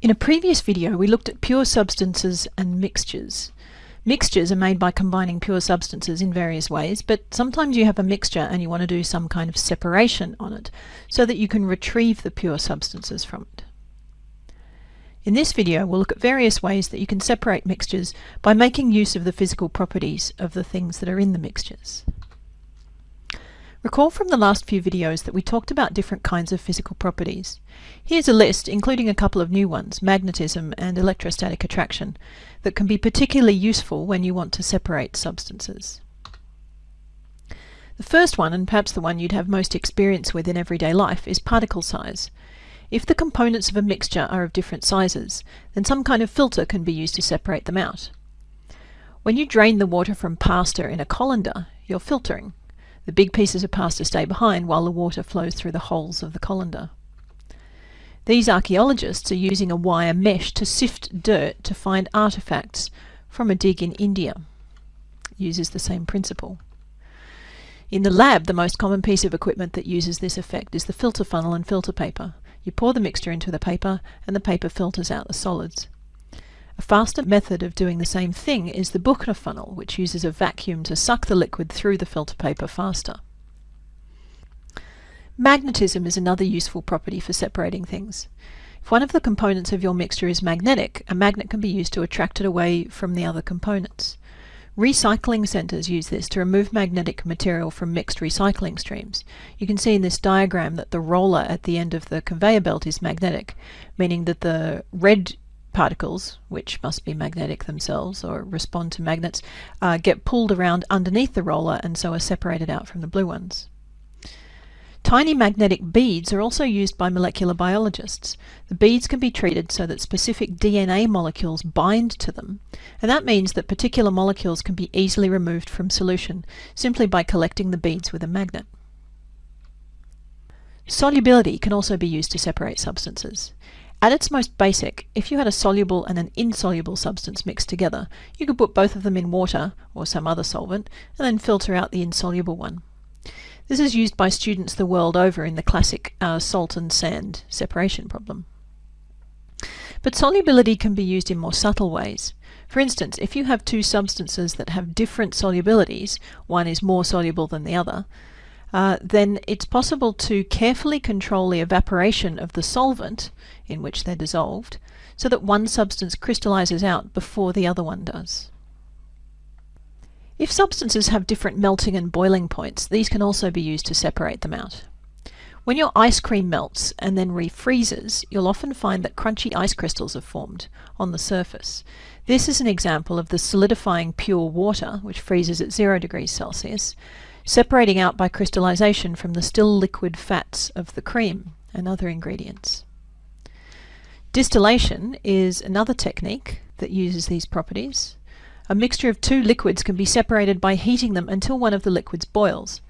In a previous video we looked at pure substances and mixtures. Mixtures are made by combining pure substances in various ways, but sometimes you have a mixture and you want to do some kind of separation on it so that you can retrieve the pure substances from it. In this video we'll look at various ways that you can separate mixtures by making use of the physical properties of the things that are in the mixtures. Recall from the last few videos that we talked about different kinds of physical properties. Here's a list, including a couple of new ones, magnetism and electrostatic attraction, that can be particularly useful when you want to separate substances. The first one, and perhaps the one you'd have most experience with in everyday life, is particle size. If the components of a mixture are of different sizes, then some kind of filter can be used to separate them out. When you drain the water from pasta in a colander, you're filtering. The big pieces of pasta stay behind while the water flows through the holes of the colander. These archaeologists are using a wire mesh to sift dirt to find artifacts from a dig in India. It uses the same principle. In the lab, the most common piece of equipment that uses this effect is the filter funnel and filter paper. You pour the mixture into the paper and the paper filters out the solids. A faster method of doing the same thing is the Buchner funnel, which uses a vacuum to suck the liquid through the filter paper faster. Magnetism is another useful property for separating things. If one of the components of your mixture is magnetic, a magnet can be used to attract it away from the other components. Recycling centres use this to remove magnetic material from mixed recycling streams. You can see in this diagram that the roller at the end of the conveyor belt is magnetic, meaning that the red particles, which must be magnetic themselves or respond to magnets, uh, get pulled around underneath the roller and so are separated out from the blue ones. Tiny magnetic beads are also used by molecular biologists. The beads can be treated so that specific DNA molecules bind to them, and that means that particular molecules can be easily removed from solution simply by collecting the beads with a magnet. Solubility can also be used to separate substances. At its most basic, if you had a soluble and an insoluble substance mixed together, you could put both of them in water or some other solvent and then filter out the insoluble one. This is used by students the world over in the classic uh, salt and sand separation problem. But solubility can be used in more subtle ways. For instance, if you have two substances that have different solubilities, one is more soluble than the other, uh, then it's possible to carefully control the evaporation of the solvent in which they're dissolved so that one substance crystallizes out before the other one does. If substances have different melting and boiling points, these can also be used to separate them out. When your ice cream melts and then refreezes, you'll often find that crunchy ice crystals have formed on the surface. This is an example of the solidifying pure water, which freezes at zero degrees Celsius, separating out by crystallization from the still liquid fats of the cream and other ingredients. Distillation is another technique that uses these properties. A mixture of two liquids can be separated by heating them until one of the liquids boils.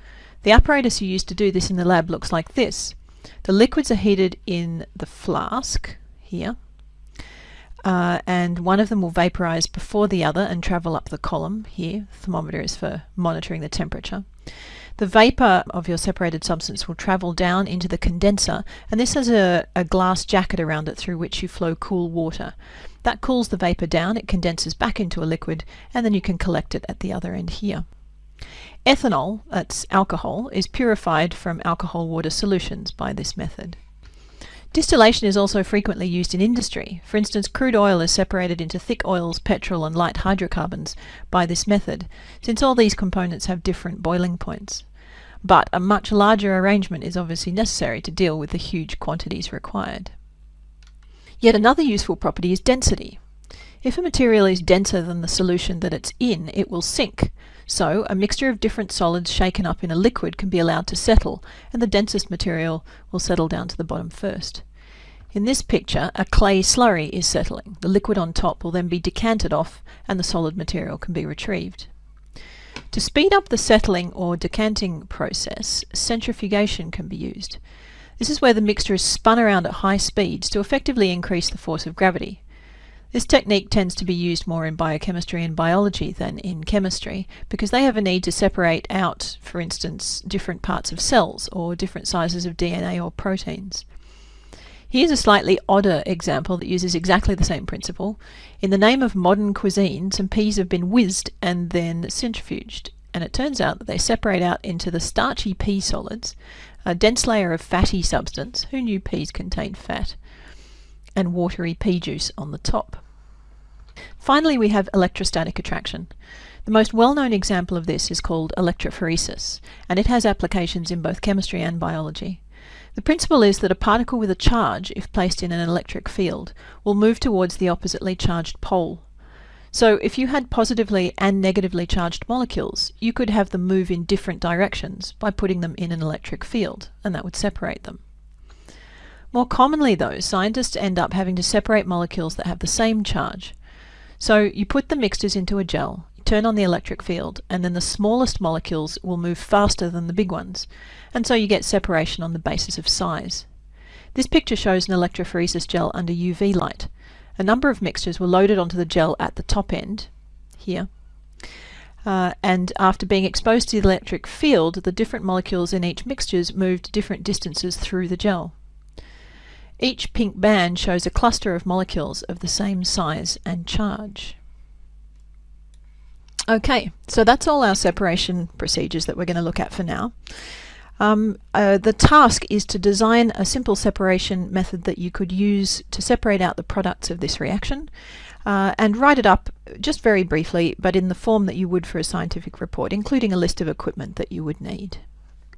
The apparatus you use to do this in the lab looks like this. The liquids are heated in the flask here uh, and one of them will vaporize before the other and travel up the column here. The thermometer is for monitoring the temperature. The vapor of your separated substance will travel down into the condenser and this has a, a glass jacket around it through which you flow cool water. That cools the vapor down, it condenses back into a liquid and then you can collect it at the other end here. Ethanol, that's alcohol, is purified from alcohol water solutions by this method. Distillation is also frequently used in industry. For instance, crude oil is separated into thick oils, petrol and light hydrocarbons by this method, since all these components have different boiling points. But a much larger arrangement is obviously necessary to deal with the huge quantities required. Yet another useful property is density. If a material is denser than the solution that it's in, it will sink. So a mixture of different solids shaken up in a liquid can be allowed to settle, and the densest material will settle down to the bottom first. In this picture, a clay slurry is settling. The liquid on top will then be decanted off and the solid material can be retrieved. To speed up the settling or decanting process, centrifugation can be used. This is where the mixture is spun around at high speeds to effectively increase the force of gravity. This technique tends to be used more in biochemistry and biology than in chemistry because they have a need to separate out, for instance, different parts of cells or different sizes of DNA or proteins. Here's a slightly odder example that uses exactly the same principle. In the name of modern cuisine, some peas have been whizzed and then centrifuged. And it turns out that they separate out into the starchy pea solids, a dense layer of fatty substance, who knew peas contained fat, and watery pea juice on the top. Finally, we have electrostatic attraction. The most well-known example of this is called electrophoresis, and it has applications in both chemistry and biology. The principle is that a particle with a charge, if placed in an electric field, will move towards the oppositely charged pole. So if you had positively and negatively charged molecules, you could have them move in different directions by putting them in an electric field, and that would separate them. More commonly though, scientists end up having to separate molecules that have the same charge. So you put the mixtures into a gel, turn on the electric field, and then the smallest molecules will move faster than the big ones, and so you get separation on the basis of size. This picture shows an electrophoresis gel under UV light. A number of mixtures were loaded onto the gel at the top end, here, uh, and after being exposed to the electric field, the different molecules in each mixtures moved different distances through the gel. Each pink band shows a cluster of molecules of the same size and charge. Okay, so that's all our separation procedures that we're going to look at for now. Um, uh, the task is to design a simple separation method that you could use to separate out the products of this reaction uh, and write it up just very briefly but in the form that you would for a scientific report including a list of equipment that you would need.